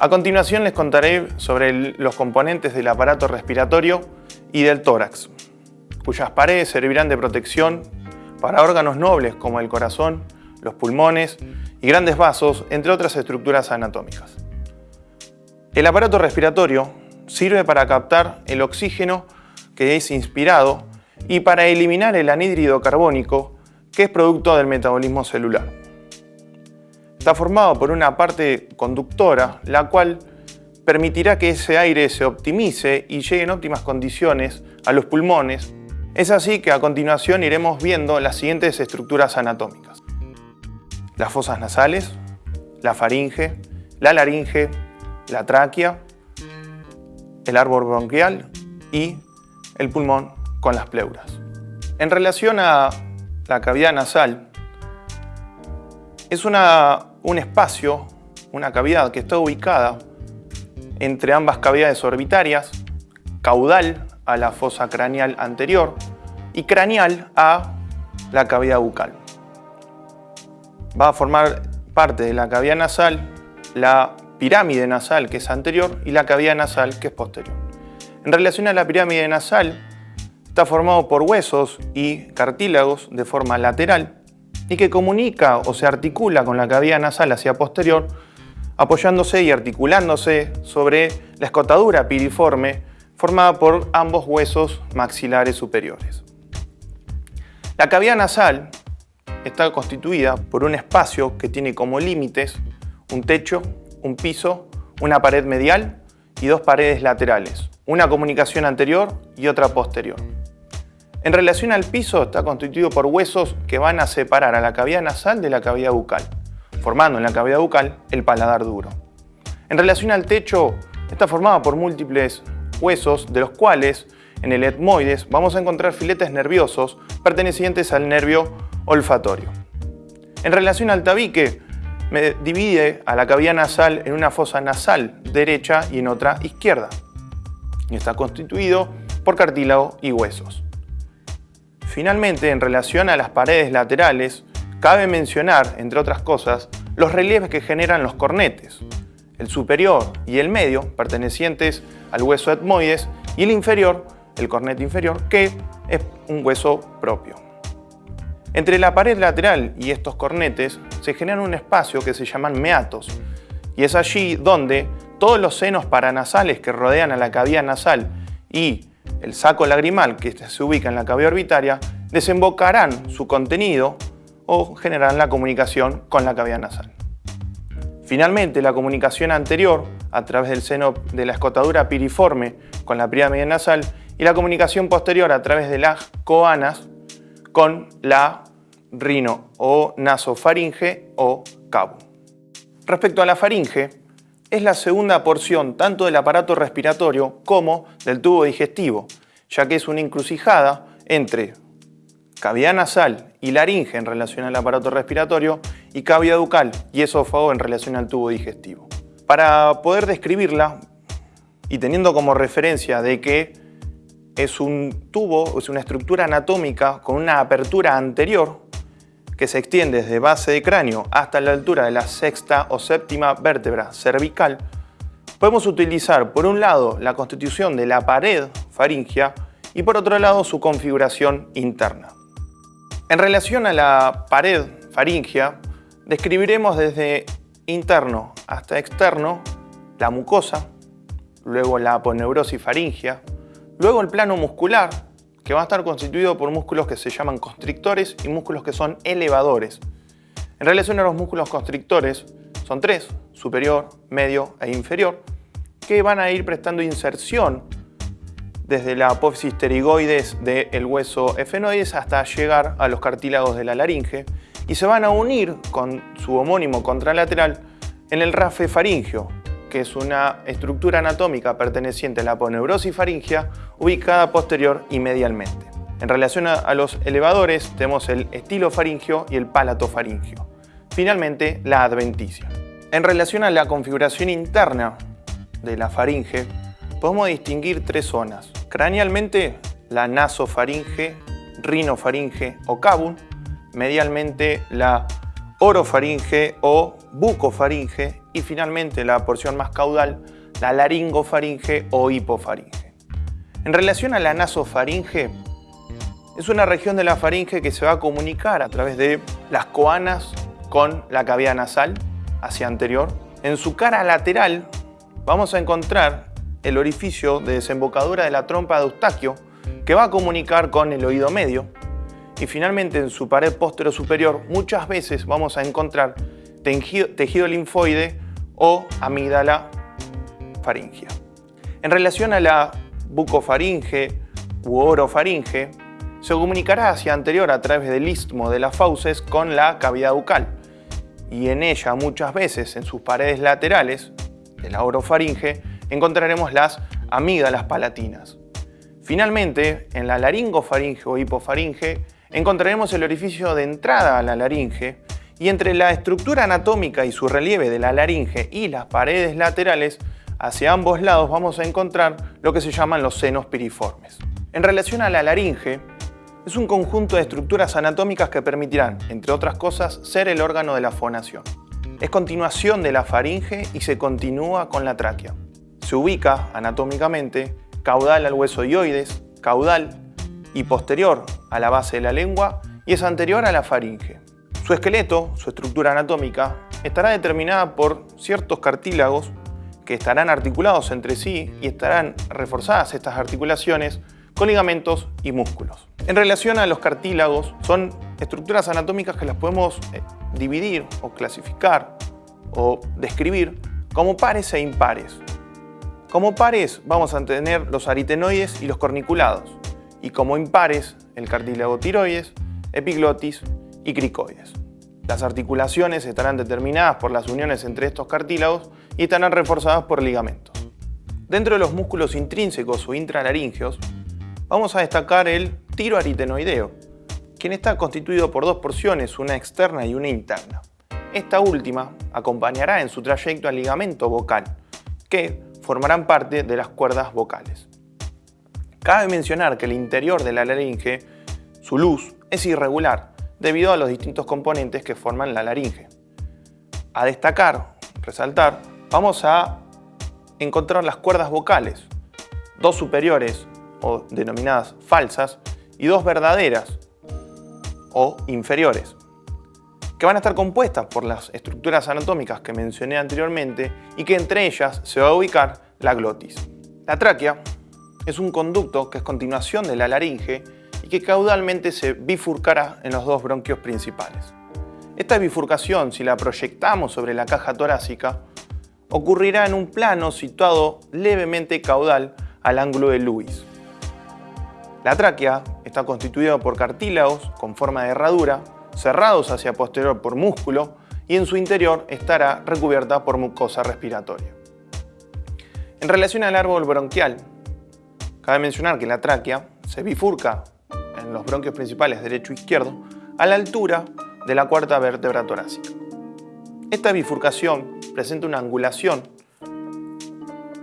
A continuación les contaré sobre los componentes del aparato respiratorio y del tórax, cuyas paredes servirán de protección para órganos nobles como el corazón, los pulmones y grandes vasos, entre otras estructuras anatómicas. El aparato respiratorio sirve para captar el oxígeno que es inspirado y para eliminar el anhídrido carbónico que es producto del metabolismo celular. Está formado por una parte conductora, la cual permitirá que ese aire se optimice y llegue en óptimas condiciones a los pulmones. Es así que a continuación iremos viendo las siguientes estructuras anatómicas. Las fosas nasales, la faringe, la laringe, la tráquea, el árbol bronquial y el pulmón con las pleuras. En relación a la cavidad nasal, es una un espacio, una cavidad que está ubicada entre ambas cavidades orbitarias, caudal a la fosa craneal anterior y craneal a la cavidad bucal. Va a formar parte de la cavidad nasal la pirámide nasal que es anterior y la cavidad nasal que es posterior. En relación a la pirámide nasal, está formado por huesos y cartílagos de forma lateral y que comunica o se articula con la cavidad nasal hacia posterior, apoyándose y articulándose sobre la escotadura piriforme formada por ambos huesos maxilares superiores. La cavidad nasal está constituida por un espacio que tiene como límites un techo, un piso, una pared medial y dos paredes laterales, una comunicación anterior y otra posterior. En relación al piso, está constituido por huesos que van a separar a la cavidad nasal de la cavidad bucal, formando en la cavidad bucal el paladar duro. En relación al techo, está formado por múltiples huesos, de los cuales en el etmoides vamos a encontrar filetes nerviosos pertenecientes al nervio olfatorio. En relación al tabique, me divide a la cavidad nasal en una fosa nasal derecha y en otra izquierda. Y está constituido por cartílago y huesos. Finalmente, en relación a las paredes laterales, cabe mencionar, entre otras cosas, los relieves que generan los cornetes, el superior y el medio, pertenecientes al hueso etmoides, y el inferior, el cornete inferior, que es un hueso propio. Entre la pared lateral y estos cornetes se genera un espacio que se llaman meatos, y es allí donde todos los senos paranasales que rodean a la cavidad nasal y el saco lagrimal que se ubica en la cavidad orbitaria, desembocarán su contenido o generarán la comunicación con la cavidad nasal. Finalmente, la comunicación anterior, a través del seno de la escotadura piriforme con la pirámide nasal, y la comunicación posterior a través de las coanas con la rino o nasofaringe o cabo. Respecto a la faringe, es la segunda porción tanto del aparato respiratorio como del tubo digestivo, ya que es una encrucijada entre cavidad nasal y laringe en relación al aparato respiratorio y cavidad bucal y esófago en relación al tubo digestivo. Para poder describirla y teniendo como referencia de que es un tubo, es una estructura anatómica con una apertura anterior que se extiende desde base de cráneo hasta la altura de la sexta o séptima vértebra cervical, podemos utilizar por un lado la constitución de la pared faringea y por otro lado su configuración interna. En relación a la pared faringea, describiremos desde interno hasta externo la mucosa, luego la aponeurosis faringea, luego el plano muscular, que va a estar constituido por músculos que se llaman constrictores y músculos que son elevadores. En relación a los músculos constrictores, son tres, superior, medio e inferior, que van a ir prestando inserción desde la apófisis pterigoides del hueso efenoides hasta llegar a los cartílagos de la laringe y se van a unir con su homónimo contralateral en el rafe faringio, que es una estructura anatómica perteneciente a la aponeurosis faringea ubicada posterior y medialmente. En relación a los elevadores tenemos el estilo faringio y el palato faringio. Finalmente, la adventicia. En relación a la configuración interna de la faringe, podemos distinguir tres zonas. Cranealmente, la nasofaringe, rinofaringe o cabum, medialmente la orofaringe o bucofaringe y finalmente la porción más caudal, la laringofaringe o hipofaringe. En relación a la nasofaringe, es una región de la faringe que se va a comunicar a través de las coanas con la cavidad nasal hacia anterior. En su cara lateral vamos a encontrar el orificio de desembocadura de la trompa de Eustaquio que va a comunicar con el oído medio. Y finalmente en su pared posterior superior muchas veces vamos a encontrar tejido, linfoide o amígdala faringia. En relación a la bucofaringe u orofaringe, se comunicará hacia anterior a través del istmo de las fauces con la cavidad bucal y en ella muchas veces en sus paredes laterales de la orofaringe encontraremos las amígdalas palatinas. Finalmente, en la laringofaringe o hipofaringe encontraremos el orificio de entrada a la laringe y entre la estructura anatómica y su relieve de la laringe y las paredes laterales, hacia ambos lados vamos a encontrar lo que se llaman los senos piriformes. En relación a la laringe, es un conjunto de estructuras anatómicas que permitirán, entre otras cosas, ser el órgano de la fonación. Es continuación de la faringe y se continúa con la tráquea. Se ubica anatómicamente caudal al hueso dioides, caudal y posterior a la base de la lengua y es anterior a la faringe. Su esqueleto, su estructura anatómica, estará determinada por ciertos cartílagos que estarán articulados entre sí y estarán reforzadas estas articulaciones con ligamentos y músculos. En relación a los cartílagos, son estructuras anatómicas que las podemos eh, dividir o clasificar o describir como pares e impares. Como pares vamos a tener los aritenoides y los corniculados y como impares el cartílago tiroides, epiglotis y cricoides. Las articulaciones estarán determinadas por las uniones entre estos cartílagos y estarán reforzadas por ligamentos. Dentro de los músculos intrínsecos o intralaringeos, vamos a destacar el tiroaritenoideo, quien está constituido por dos porciones, una externa y una interna. Esta última acompañará en su trayecto al ligamento vocal, que formarán parte de las cuerdas vocales. Cabe mencionar que el interior de la laringe, su luz, es irregular, debido a los distintos componentes que forman la laringe. A destacar, resaltar, vamos a encontrar las cuerdas vocales, dos superiores o denominadas falsas y dos verdaderas o inferiores, que van a estar compuestas por las estructuras anatómicas que mencioné anteriormente y que entre ellas se va a ubicar la glotis. La tráquea es un conducto que es continuación de la laringe que caudalmente se bifurcará en los dos bronquios principales. Esta bifurcación, si la proyectamos sobre la caja torácica, ocurrirá en un plano situado levemente caudal al ángulo de Lewis. La tráquea está constituida por cartílagos con forma de herradura, cerrados hacia posterior por músculo y en su interior estará recubierta por mucosa respiratoria. En relación al árbol bronquial, cabe mencionar que la tráquea se bifurca en los bronquios principales derecho e izquierdo a la altura de la cuarta vértebra torácica. Esta bifurcación presenta una angulación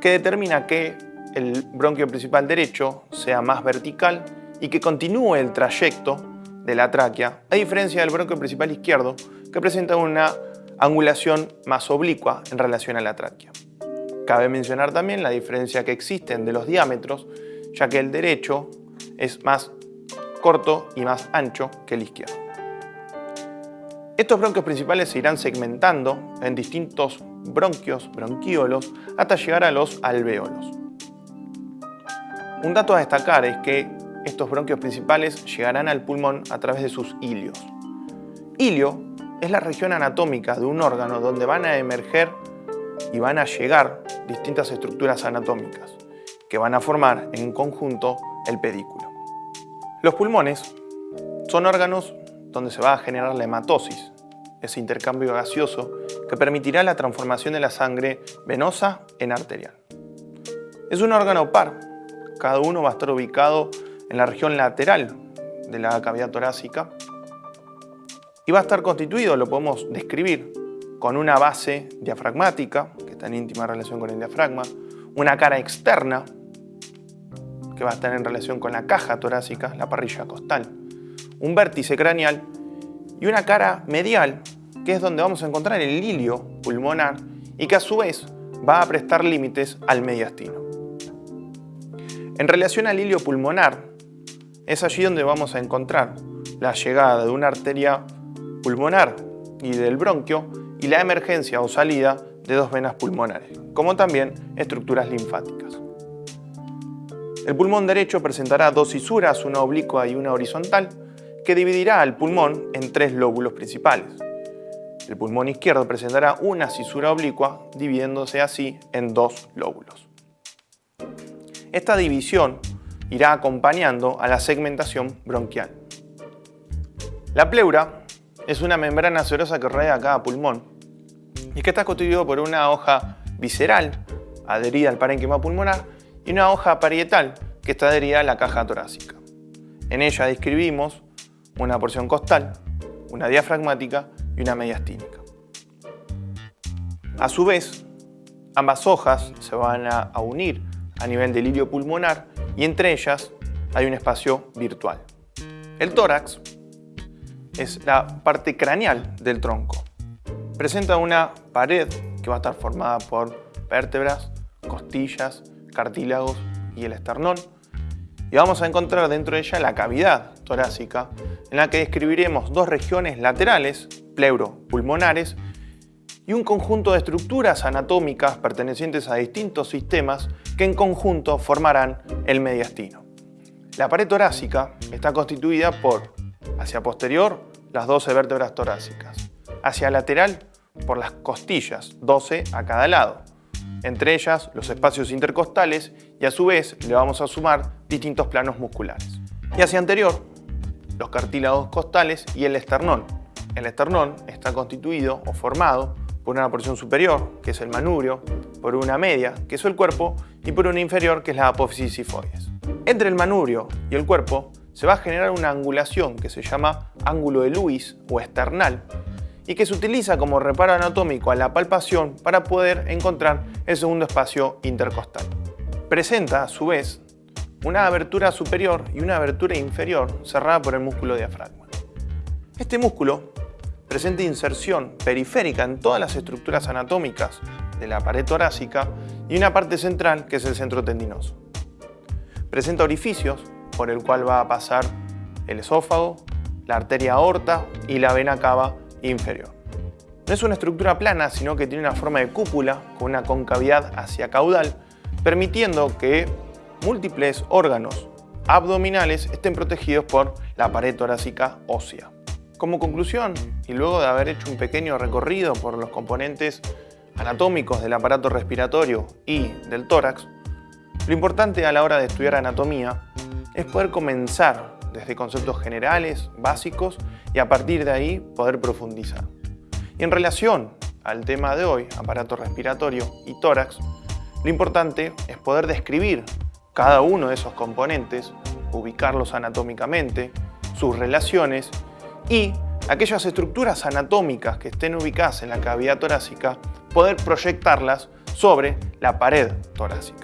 que determina que el bronquio principal derecho sea más vertical y que continúe el trayecto de la tráquea, a diferencia del bronquio principal izquierdo, que presenta una angulación más oblicua en relación a la tráquea. Cabe mencionar también la diferencia que existen de los diámetros, ya que el derecho es más corto y más ancho que el izquierdo. Estos bronquios principales se irán segmentando en distintos bronquios, bronquíolos, hasta llegar a los alvéolos. Un dato a destacar es que estos bronquios principales llegarán al pulmón a través de sus hilios. Hilio es la región anatómica de un órgano donde van a emerger y van a llegar distintas estructuras anatómicas que van a formar en conjunto el pedículo. Los pulmones son órganos donde se va a generar la hematosis, ese intercambio gaseoso que permitirá la transformación de la sangre venosa en arterial. Es un órgano par, cada uno va a estar ubicado en la región lateral de la cavidad torácica y va a estar constituido, lo podemos describir, con una base diafragmática, que está en íntima relación con el diafragma, una cara externa, que va a estar en relación con la caja torácica, la parrilla costal, un vértice craneal y una cara medial, que es donde vamos a encontrar el hilio pulmonar y que a su vez va a prestar límites al mediastino. En relación al hilio pulmonar, es allí donde vamos a encontrar la llegada de una arteria pulmonar y del bronquio y la emergencia o salida de dos venas pulmonares, como también estructuras linfáticas. El pulmón derecho presentará dos cisuras, una oblicua y una horizontal, que dividirá al pulmón en tres lóbulos principales. El pulmón izquierdo presentará una cisura oblicua, dividiéndose así en dos lóbulos. Esta división irá acompañando a la segmentación bronquial. La pleura es una membrana serosa que rodea cada pulmón y que está constituido por una hoja visceral adherida al parénquima pulmonar y una hoja parietal que está adherida a la caja torácica. En ella describimos una porción costal, una diafragmática y una mediastínica. A su vez, ambas hojas se van a unir a nivel del hilio pulmonar y entre ellas hay un espacio virtual. El tórax es la parte craneal del tronco. Presenta una pared que va a estar formada por vértebras, costillas, cartílagos y el esternón. Y vamos a encontrar dentro de ella la cavidad torácica, en la que describiremos dos regiones laterales, pleuropulmonares, y un conjunto de estructuras anatómicas pertenecientes a distintos sistemas que en conjunto formarán el mediastino. La pared torácica está constituida por, hacia posterior, las 12 vértebras torácicas, hacia lateral, por las costillas, 12 a cada lado, entre ellas los espacios intercostales y a su vez le vamos a sumar distintos planos musculares. Y hacia anterior, los cartílagos costales y el esternón. El esternón está constituido o formado por una porción superior, que es el manubrio, por una media, que es el cuerpo, y por una inferior, que es la apófisis sifoides. Entre el manubrio y el cuerpo se va a generar una angulación que se llama ángulo de Lewis o esternal, y que se utiliza como reparo anatómico a la palpación para poder encontrar el segundo espacio intercostal. Presenta, a su vez, una abertura superior y una abertura inferior cerrada por el músculo diafragma. Este músculo presenta inserción periférica en todas las estructuras anatómicas de la pared torácica y una parte central que es el centro tendinoso. Presenta orificios por el cual va a pasar el esófago, la arteria aorta y la vena cava inferior. No es una estructura plana, sino que tiene una forma de cúpula con una concavidad hacia caudal, permitiendo que múltiples órganos abdominales estén protegidos por la pared torácica ósea. Como conclusión, y luego de haber hecho un pequeño recorrido por los componentes anatómicos del aparato respiratorio y del tórax, lo importante a la hora de estudiar anatomía es poder comenzar desde conceptos generales, básicos, y a partir de ahí poder profundizar. Y en relación al tema de hoy, aparato respiratorio y tórax, lo importante es poder describir cada uno de esos componentes, ubicarlos anatómicamente, sus relaciones y aquellas estructuras anatómicas que estén ubicadas en la cavidad torácica, poder proyectarlas sobre la pared torácica.